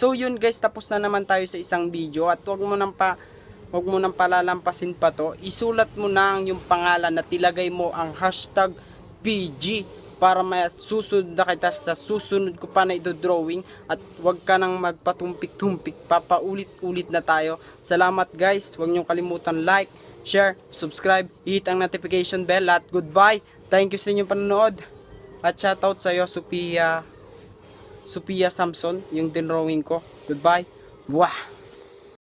So yun guys, tapos na naman tayo sa isang video at wag mo nang pa wag mo nang palalampasin pa to. Isulat mo na ang yung pangalan at ilagay mo ang hashtag PG para may susunod na kita sa susunod ko pa na ito-drawing at wag ka nang magpatumpik-tumpik. Papaulit-ulit na tayo. Salamat guys. Wag niyong kalimutan like share subscribe hit ang notification bell at goodbye. Thank you sa inyong panonood. At shoutout sa iyo Sophia Sophia Samson yung dinrawing ko goodbye Wah!